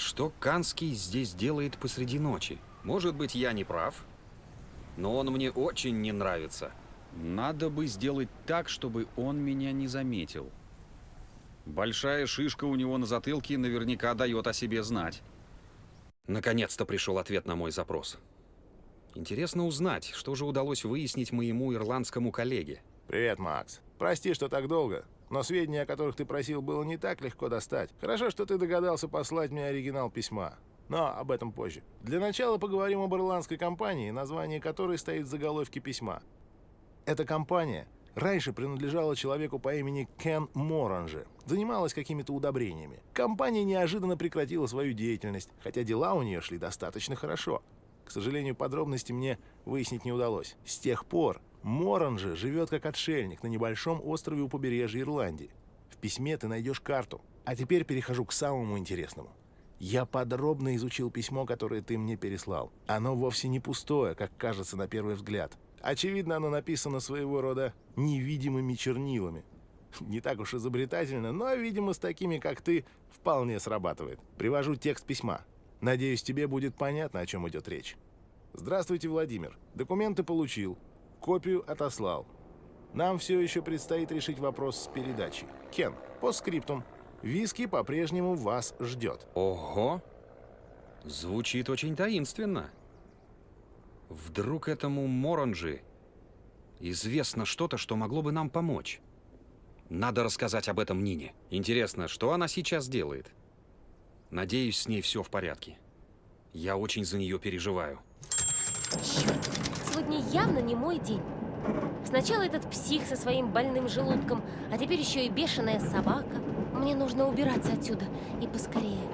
что Канский здесь делает посреди ночи? Может быть, я не прав? Но он мне очень не нравится. Надо бы сделать так, чтобы он меня не заметил. Большая шишка у него на затылке наверняка дает о себе знать. Наконец-то пришел ответ на мой запрос. Интересно узнать, что же удалось выяснить моему ирландскому коллеге. Привет, Макс. Прости, что так долго, но сведения, о которых ты просил, было не так легко достать. Хорошо, что ты догадался послать мне оригинал письма. Но об этом позже. Для начала поговорим об ирландской компании, название которой стоит в заголовке письма. Эта компания раньше принадлежала человеку по имени Кен Моранже. Занималась какими-то удобрениями. Компания неожиданно прекратила свою деятельность, хотя дела у нее шли достаточно хорошо. К сожалению, подробности мне выяснить не удалось. С тех пор Моранже живет как отшельник на небольшом острове у побережья Ирландии. В письме ты найдешь карту. А теперь перехожу к самому интересному. Я подробно изучил письмо, которое ты мне переслал. Оно вовсе не пустое, как кажется на первый взгляд. Очевидно, оно написано своего рода невидимыми чернилами. Не так уж изобретательно, но, видимо, с такими, как ты, вполне срабатывает. Привожу текст письма. Надеюсь, тебе будет понятно, о чем идет речь. Здравствуйте, Владимир. Документы получил. Копию отослал. Нам все еще предстоит решить вопрос с передачей. Кен, по скриптум. Виски по-прежнему вас ждет. Ого! Звучит очень таинственно. Вдруг этому Моранжи известно что-то, что могло бы нам помочь. Надо рассказать об этом Нине. Интересно, что она сейчас делает? Надеюсь, с ней все в порядке. Я очень за нее переживаю. Черт, сегодня явно не мой день. Сначала этот псих со своим больным желудком, а теперь еще и бешеная собака. Мне нужно убираться отсюда, и поскорее.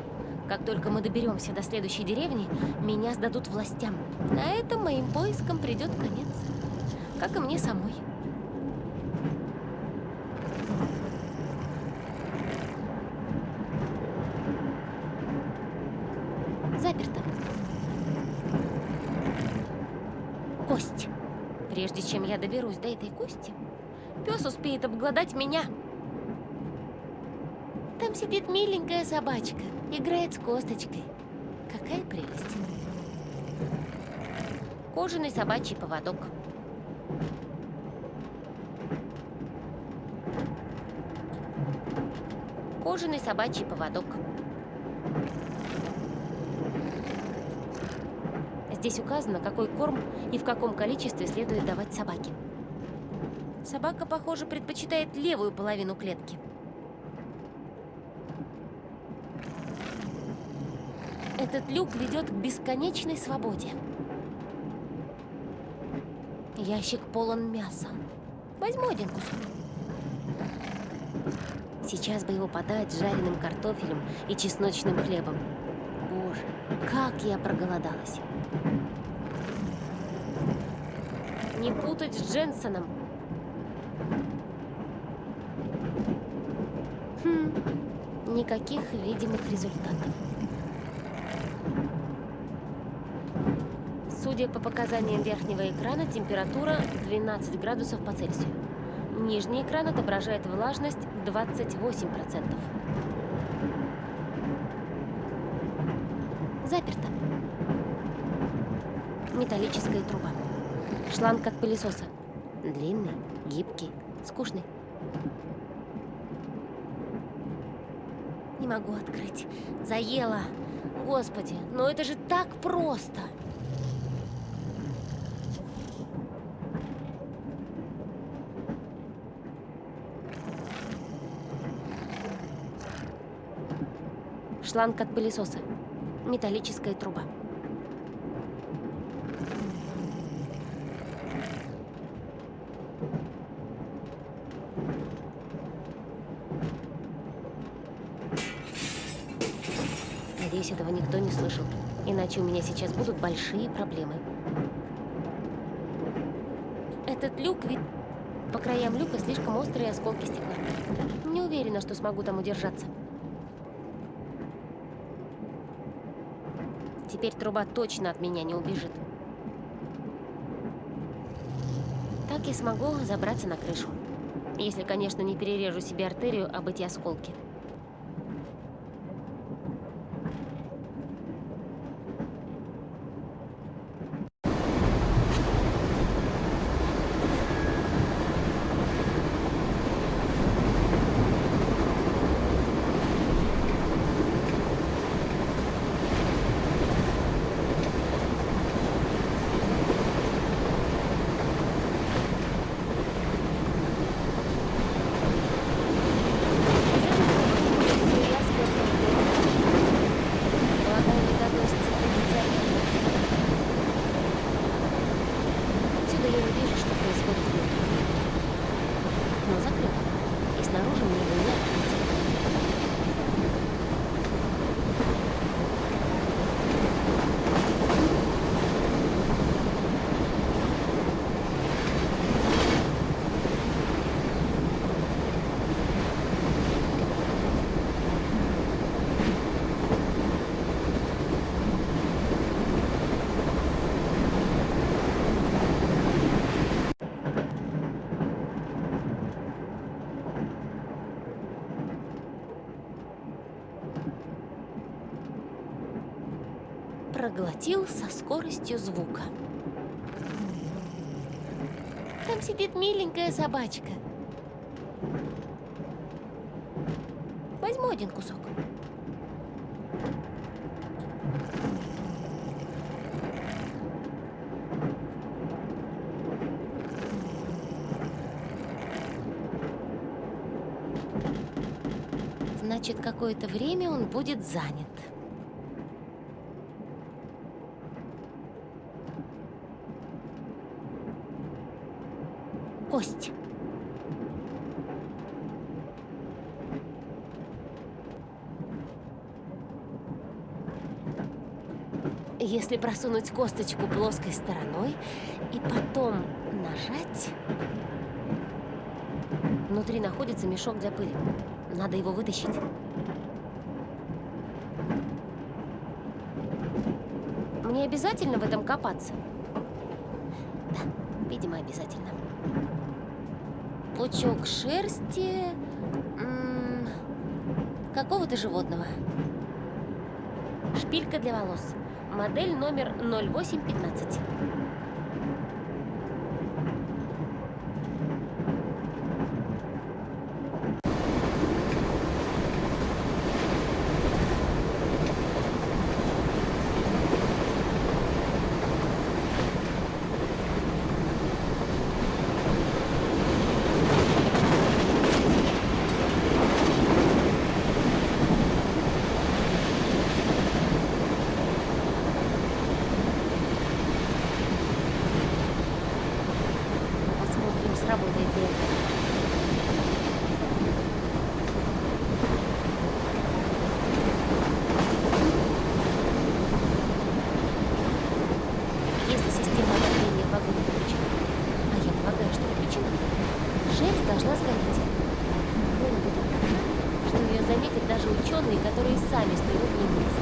Как только мы доберемся до следующей деревни, меня сдадут властям. На этом моим поискам придет конец. Как и мне самой. Заперто. Кость. Прежде чем я доберусь до этой кости, пес успеет обглодать меня. Там сидит миленькая собачка, играет с косточкой. Какая прелесть. Кожаный собачий поводок. Кожаный собачий поводок. Здесь указано, какой корм и в каком количестве следует давать собаке. Собака, похоже, предпочитает левую половину клетки. Этот люк ведет к бесконечной свободе. Ящик полон мяса. Возьму один кусок. Сейчас бы его подать с жареным картофелем и чесночным хлебом. Боже, как я проголодалась. Не путать с Дженсоном. Хм, никаких видимых результатов. Судя по показаниям верхнего экрана, температура 12 градусов по Цельсию. Нижний экран отображает влажность 28%. Заперто. Металлическая труба. Шланг от пылесоса. Длинный, гибкий, скучный. Не могу открыть. Заело. Господи, но это же так просто. Шланг от пылесоса. Металлическая труба. Надеюсь, этого никто не слышал. Иначе у меня сейчас будут большие проблемы. Этот люк ведь... По краям люка слишком острые осколки стекла. Не уверена, что смогу там удержаться. Теперь труба точно от меня не убежит. Так я смогу забраться на крышу. Если, конечно, не перережу себе артерию об эти осколки. Отсюда я не вижу, что происходит внутри. Окно закрыто, и снаружи мне его не открыть. Проглотил со скоростью звука. Там сидит миленькая собачка. Возьму один кусок. Значит, какое-то время он будет занят. Кость. Если просунуть косточку плоской стороной и потом нажать... Внутри находится мешок для пыли. Надо его вытащить. Мне обязательно в этом копаться? Да, видимо, обязательно. Пучок шерсти... Какого-то животного. Шпилька для волос. Модель номер 0815. Посмотрим, сработает ли это. Если система отопления в вагоне включена, а я полагаю, что включена, шерсть должна сгореть. Вонь будет такая, что ее заметят даже ученые, которые сами строят не вниз.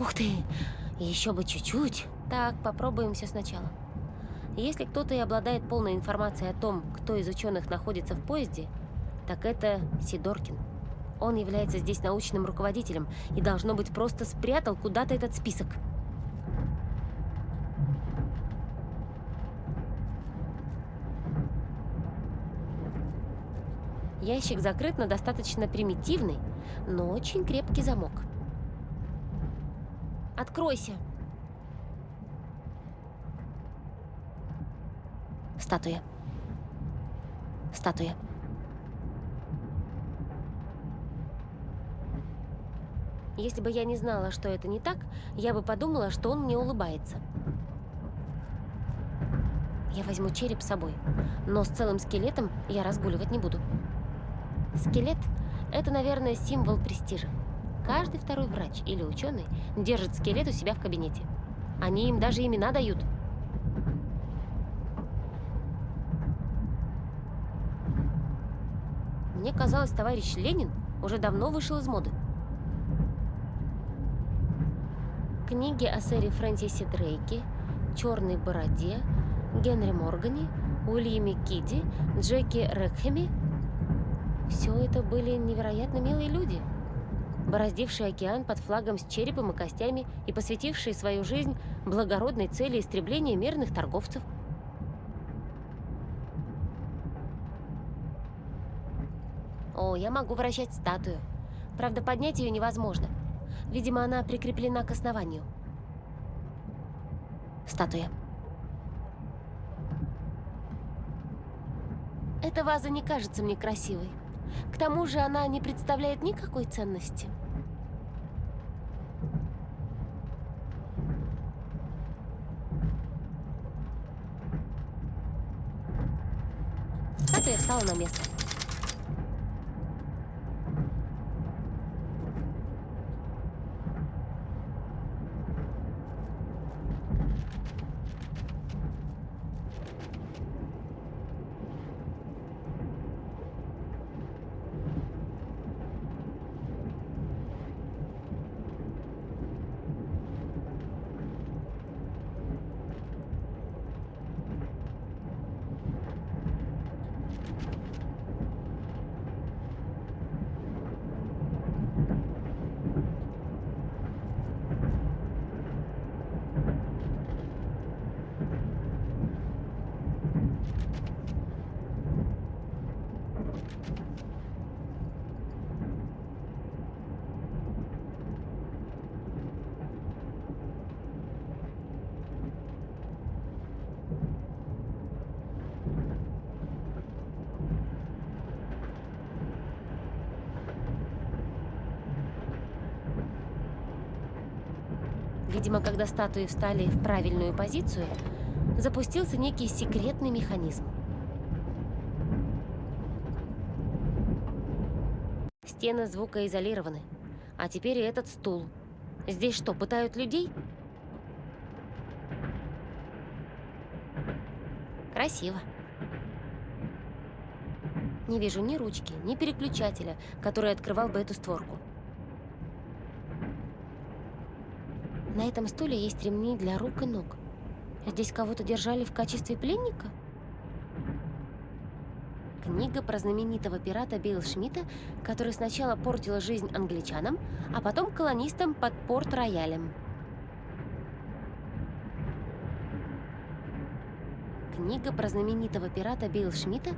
Ух ты! Еще бы чуть-чуть. Так, попробуем все сначала. Если кто-то и обладает полной информацией о том, кто из ученых находится в поезде, так это Сидоркин. Он является здесь научным руководителем и, должно быть, просто спрятал куда-то этот список. Ящик закрыт на достаточно примитивный, но очень крепкий замок. Откройся. Статуя. Статуя. Если бы я не знала, что это не так, я бы подумала, что он мне улыбается. Я возьму череп с собой, но с целым скелетом я разгуливать не буду. Скелет – это, наверное, символ престижа. Каждый второй врач или ученый держит скелет у себя в кабинете. Они им даже имена дают. Мне казалось, товарищ Ленин уже давно вышел из моды. Книги о сэре Фрэнсисе Дрейке, Черной Бороде, Генри Моргане, Уильяме Киди, Джеки Рекхеме – все это были невероятно милые люди. бороздивший океан под флагом с черепом и костями и посвятивший свою жизнь благородной цели истребления мирных торговцев. Я могу вращать статую. Правда, поднять ее невозможно. Видимо, она прикреплена к основанию. Статуя. Эта ваза не кажется мне красивой. К тому же она не представляет никакой ценности. Статуя встала на место. Видимо, когда статуи встали в правильную позицию, запустился некий секретный механизм. Стены звукоизолированы. А теперь и этот стул. Здесь что, пытают людей? Красиво. Не вижу ни ручки, ни переключателя, который открывал бы эту створку. На этом стуле есть ремни для рук и ног. Здесь кого-то держали в качестве пленника? Книга про знаменитого пирата Билл Шмидта, который сначала портил жизнь англичанам, а потом колонистам под Порт-Роялем. Книга про знаменитого пирата Билл Шмидта,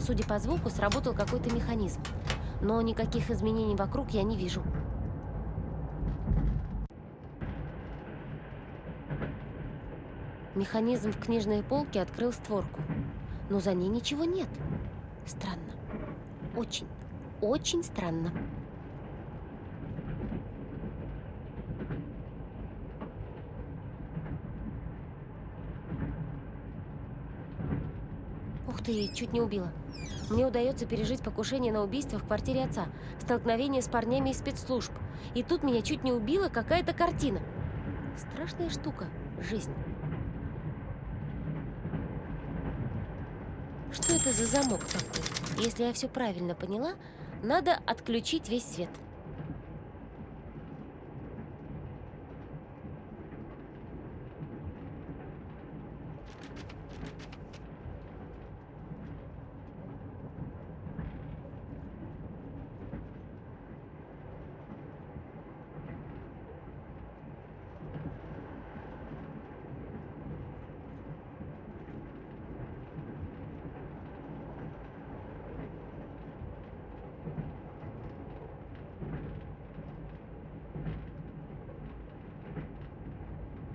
Судя по звуку, сработал какой-то механизм. Но никаких изменений вокруг я не вижу. Механизм в книжной полке открыл створку. Но за ней ничего нет. Странно. Очень, очень странно. Ты, чуть не убила. Мне удается пережить покушение на убийство в квартире отца, столкновение с парнями из спецслужб. И тут меня чуть не убила какая-то картина. Страшная штука – жизнь. Что это за замок такой? Если я все правильно поняла, надо отключить весь свет.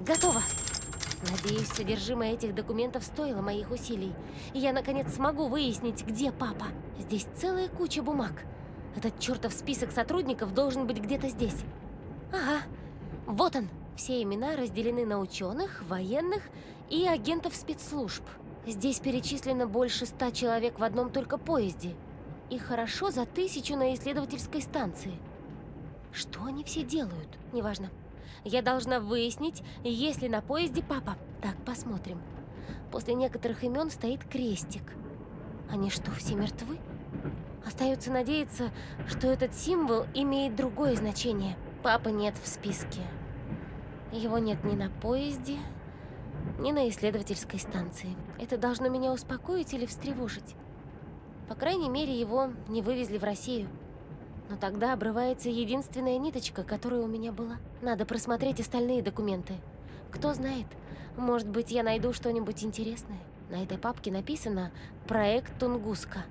Готово. Надеюсь, содержимое этих документов стоило моих усилий. И я, наконец, смогу выяснить, где папа. Здесь целая куча бумаг. Этот чертов список сотрудников должен быть где-то здесь. Ага, вот он. Все имена разделены на ученых, военных и агентов спецслужб. Здесь перечислено больше ста человек в одном только поезде. И хорошо за тысячу на исследовательской станции. Что они все делают? Неважно. Я должна выяснить, есть ли на поезде папа. Так, посмотрим. После некоторых имен стоит крестик. Они что, все мертвы? Остается надеяться, что этот символ имеет другое значение. Папы нет в списке. Его нет ни на поезде, ни на исследовательской станции. Это должно меня успокоить или встревожить. По крайней мере, его не вывезли в Россию. Но тогда обрывается единственная ниточка, которая у меня была. Надо просмотреть остальные документы. Кто знает, может быть, я найду что-нибудь интересное. На этой папке написано «Проект Тунгуска».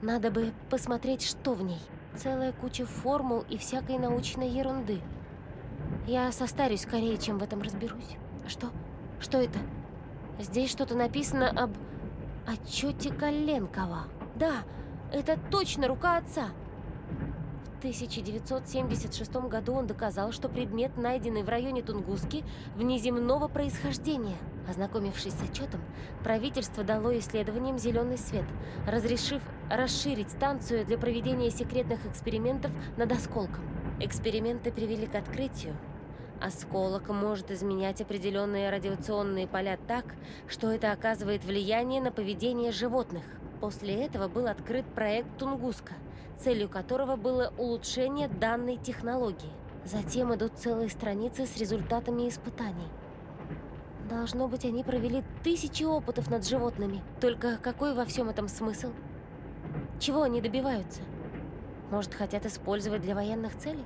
Надо бы посмотреть, что в ней. Целая куча формул и всякой научной ерунды. Я состарюсь скорее, чем в этом разберусь. Что? Что это? Здесь что-то написано об отчете Коленкова. Да, это точно рука отца. В 1976 году он доказал, что предмет, найденный в районе Тунгуски, внеземного происхождения. Ознакомившись с отчетом, правительство дало исследованиям зеленый свет, разрешив расширить станцию для проведения секретных экспериментов над осколком. Эксперименты привели к открытию. Осколок может изменять определенные радиационные поля так, что это оказывает влияние на поведение животных. После этого был открыт проект Тунгуска, целью которого было улучшение данной технологии. Затем идут целые страницы с результатами испытаний. Должно быть, они провели тысячи опытов над животными. Только какой во всем этом смысл? Чего они добиваются? Может, хотят использовать для военных целей?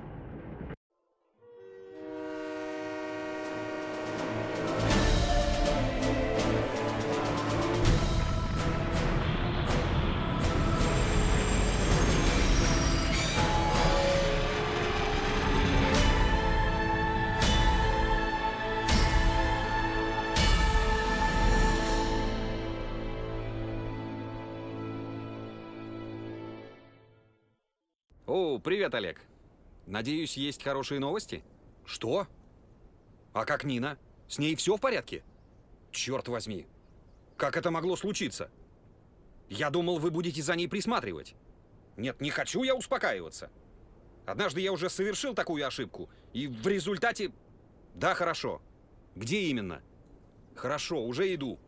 О, привет, Олег. Надеюсь, есть хорошие новости? Что? А как Нина? С ней все в порядке? Черт возьми. Как это могло случиться? Я думал, вы будете за ней присматривать. Нет, не хочу я успокаиваться. Однажды я уже совершил такую ошибку, и в результате... Да, хорошо. Где именно? Хорошо, уже иду.